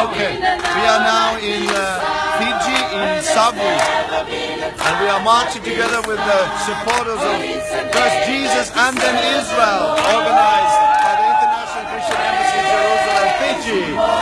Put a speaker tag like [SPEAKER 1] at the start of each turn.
[SPEAKER 1] Okay, we are now in uh, Fiji, in Savu, and we are marching together with the supporters of first Jesus and then Israel, organized by the International Christian Embassy in Jerusalem, Fiji.